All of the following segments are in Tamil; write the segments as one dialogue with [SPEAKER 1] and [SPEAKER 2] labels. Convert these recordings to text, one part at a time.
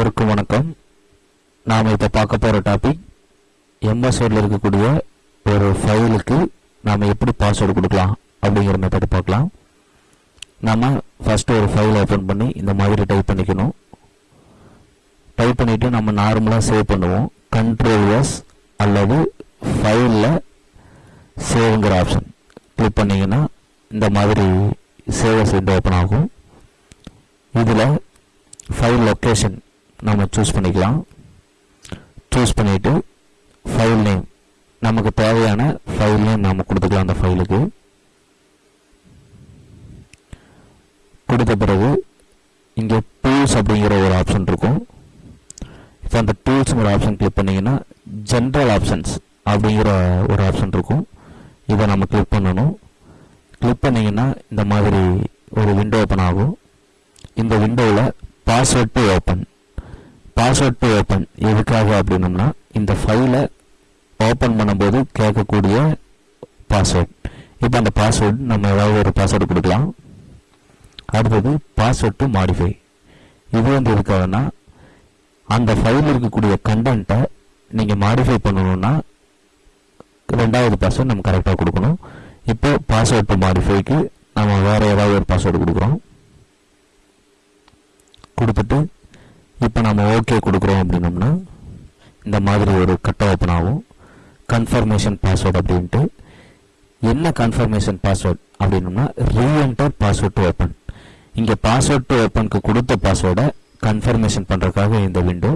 [SPEAKER 1] அனைவருக்கும் வணக்கம். நாம் இப்போ பார்க்க போகிற டாபிக் எம்எஸ் வேர்டில் இருக்கக்கூடிய ஒரு ஃபைலுக்கு நாம் எப்படி பாஸ்வேர்டு கொடுக்கலாம் அப்படிங்கிற மெத்தட் பார்க்கலாம். நம்ம ஃபஸ்ட்டு ஒரு ஃபைல் ஓப்பன் பண்ணி இந்த மாதிரி டைப் பண்ணிக்கணும். டைப் பண்ணிவிட்டு நம்ம நார்மலாக சேவ் பண்ணுவோம். கண்ட்ரோல் எஸ் அல்லது ஃபைலில் சேவ்ங்கிற ஆப்ஷன் கிளிக் பண்ணிங்கன்னா இந்த மாதிரி சேவஸ் விண்டோ ஓப்பன் ஆகும். இதில் ஃபைல் லொக்கேஷன் நம்ம சூஸ் பண்ணிக்கலாம். சூஸ் பண்ணிவிட்டு ஃபைல் நேம் நமக்கு தேவையான ஃபைல் நேம் நாம் கொடுத்துக்கலாம் அந்த ஃபைலுக்கு கொடுத்த பிறகு இங்கே டூல்ஸ் அப்படிங்கிற ஒரு ஆப்ஷன் இருக்கும். இப்போ அந்த டூல்ஸுங்கிற ஆப்ஷன் கிளிக் பண்ணிங்கன்னா ஜென்ரல் ஆப்ஷன்ஸ் அப்படிங்கிற ஒரு ஆப்ஷன் இருக்கும். இதை நம்ம கிளிக் பண்ணணும். கிளிக் பண்ணிங்கன்னா இந்த மாதிரி ஒரு விண்டோ ஓப்பன் ஆகும். இந்த விண்டோவில் password to open password to open எதுக்காக அப்படின்னம்னா இந்த ஃபைலை ஓப்பன் பண்ணும்போது கேட்கக்கூடிய பாஸ்வேர்ட் இப்போ அந்த பாஸ்வேர்டு நம்ம ஏதாவது ஒரு பாஸ்வேர்டு கொடுக்கலாம். அடுத்தது பாஸ்வேர்ட் டு மாடிஃபை இது வந்து எதுக்காகனா அந்த ஃபைலில் இருக்கக்கூடிய கண்டென்ட்டை நீங்கள் மாடிஃபை பண்ணணும்னா ரெண்டாவது பாஸ்வேர்ட் நம்ம கரெக்டாக கொடுக்கணும். இப்போ பாஸ்வேர்ட் டு மாடிஃபைக்கு நம்ம வேறு ஏதாவது ஒரு பாஸ்வேர்டு கொடுக்குறோம். கொடுத்துட்டு இப்போ நம்ம ஓகே கொடுக்குறோம் அப்படின்னோம்னா இந்த மாதிரி ஒரு கட் ஓப்பன் ஆகும். கன்ஃபர்மேஷன் பாஸ்வேர்டு அப்படின்ட்டு. என்ன கன்ஃபர்மேஷன் பாஸ்வேர்ட் அப்படின்னோம்னா ரீஎன்டர் பாஸ்வேர்ட் டு ஓப்பன் இங்கே பாஸ்வேர்ட் டு ஓப்பனுக்கு கொடுத்த பாஸ்வேர்டை கன்ஃபர்மேஷன் பண்ணுறதுக்காக இந்த விண்டோ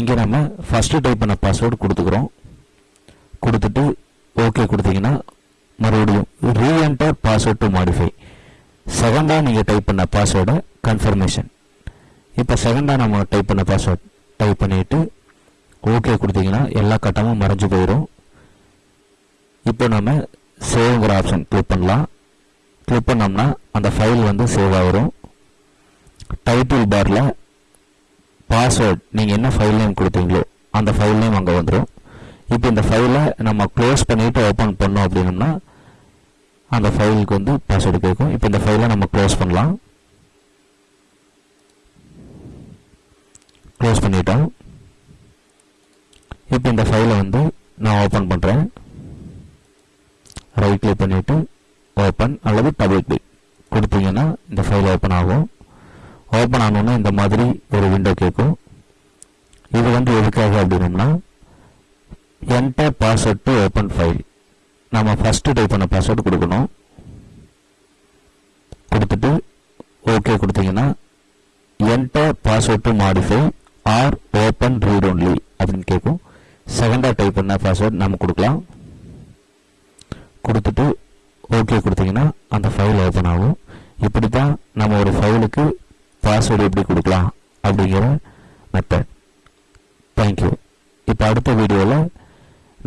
[SPEAKER 1] இங்கே நம்ம ஃபஸ்ட்டு டைப் பண்ண பாஸ்வேர்டு கொடுத்துக்கிறோம். கொடுத்துட்டு ஓகே கொடுத்தீங்கன்னா மறுபடியும் ரீஎன்டர் பாஸ்வேர்ட் டு மாடிஃபை செகண்டாக நீங்கள் டைப் பண்ண பாஸ்வேர்டை கன்ஃபர்மேஷன் இப்போ செகண்டாக நம்ம டைப் பண்ண பாஸ்வேர்ட் டைப் பண்ணிவிட்டு ஓகே கொடுத்தீங்கன்னா எல்லா கட்டமும் மறைஞ்சு போயிடும் இப்போ நம்ம சேவ்ங்கிற ஆப்ஷன் கிளிக் பண்ணலாம். கிளிக் பண்ணோம்னா அந்த ஃபைல் வந்து சேவ் ஆகிரும் டைட்டில் பாரில் பாஸ்வேர்ட் நீங்கள் என்ன ஃபைல் நேம் கொடுத்தீங்களோ அந்த ஃபைல் நேம் அங்கே வந்துடும் இப்போ இந்த ஃபைலை நம்ம க்ளோஸ் பண்ணிவிட்டு ஓப்பன் பண்ணோம் அப்படின்னோம்னா அந்த ஃபைலுக்கு வந்து பாஸ்வேர்டு கேட்கும். இப்போ இந்த ஃபைலை நம்ம க்ளோஸ் பண்ணலாம். க்ளோஸ் பண்ணிட்டோம். இப்போ இந்த ஃபைலை வந்து நான் ஓப்பன் பண்ணுறேன் ரைட் கிளிக் பண்ணிவிட்டு ஓப்பன் அல்லது டபுள் கிளிக் கொடுத்தீங்கன்னா இந்த ஃபைல் ஓப்பன் ஆகும். ஓப்பன் ஆனோன்னா இந்த மாதிரி ஒரு விண்டோ கேட்கும். இது வந்து எதுக்காக அப்படின்னோம்னா enter password to open file நம்ம ஃபஸ்ட்டு டைப் பண்ண பாஸ்வேர்டு கொடுக்கணும். கொடுத்துட்டு ஓகே கொடுத்தீங்கன்னா enter password to modify or open read only அப்படின்னு கேட்கும். செகண்டாக டைப் பண்ண பாஸ்வேர்ட் நம்ம கொடுக்கலாம். கொடுத்துட்டு ஓகே கொடுத்தீங்கன்னா அந்த ஃபைல் ஓப்பன் ஆகும். இப்படி தான் நம்ம ஒரு ஃபைலுக்கு பாஸ்வேர்டு எப்படி கொடுக்கலாம் அப்படிங்கிற மெத்தட் தேங்க்யூ இப்போ அடுத்த வீடியோவில்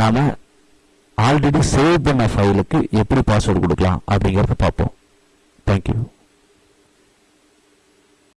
[SPEAKER 1] நாம் ஆல்ரெடி சேவ் பண்ண ஃபைலுக்கு எப்படி பாஸ்வேர்டு கொடுக்கலாம் அப்படிங்கிறத பார்ப்போம். தேங்க்யூ